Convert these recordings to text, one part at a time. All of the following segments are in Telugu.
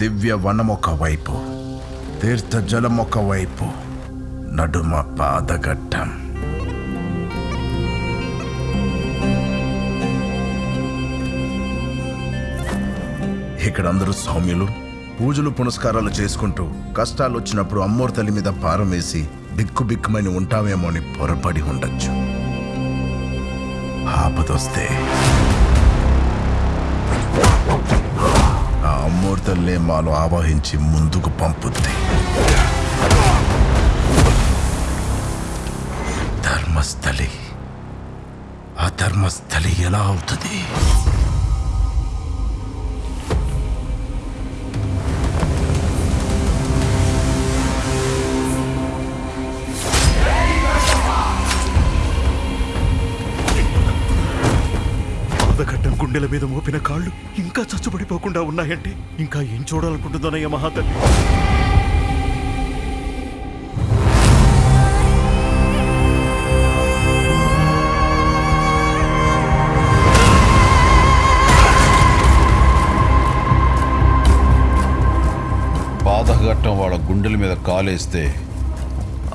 దివ్య వనం ఒక వైపు తీర్థ వైపు నడుమ పాదఘట్టం ఇక్కడ అందరూ సౌమ్యులు. పూజలు పునస్కారాలు చేసుకుంటూ కష్టాలు వచ్చినప్పుడు అమ్మోరు తల్లి మీద భారం వేసి బిక్కు బిక్కుమని ఉంటామేమో అని పొరపడి ఉండొచ్చు. ఆపదొస్తే. ఆ మాలో ఆవాహించి ముందుకు పంపుద్ది. ధర్మస్థలి. ఆ ధర్మస్థలి ఎలా అవుతుంది? పాదఘట్టం గుండెల మీద మోపిన కాళ్ళు ఇంకా చచ్చుబడిపోకుండా ఉన్నాయంటే ఇంకా ఏం చూడాలనుకుంటుందోనయ్య మహాతల్లి? పాదఘట్టం వాళ్ళ గుండెల మీద కాలేస్తే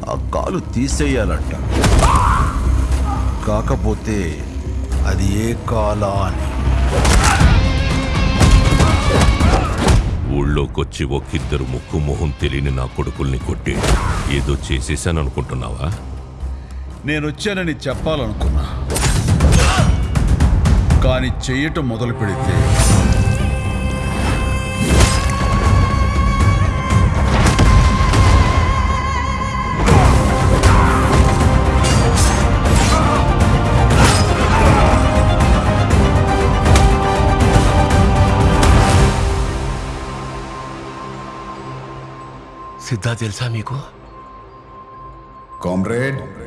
ఆ కాలు తీసేయాలంట. కాకపోతే అది ఏ కాలా అని ఊళ్ళోకొచ్చి ఒక్కిద్దరు ముక్కు మొహం తెలియని నా కొడుకుల్ని కొట్టి ఏదో చేసేసాననుకుంటున్నావా? నేను వచ్చానని చెప్పాలనుకున్నా. కానీ చెయ్యటం మొదలు పెడితే सिद्धा जेलसामी को। कॉमरेड?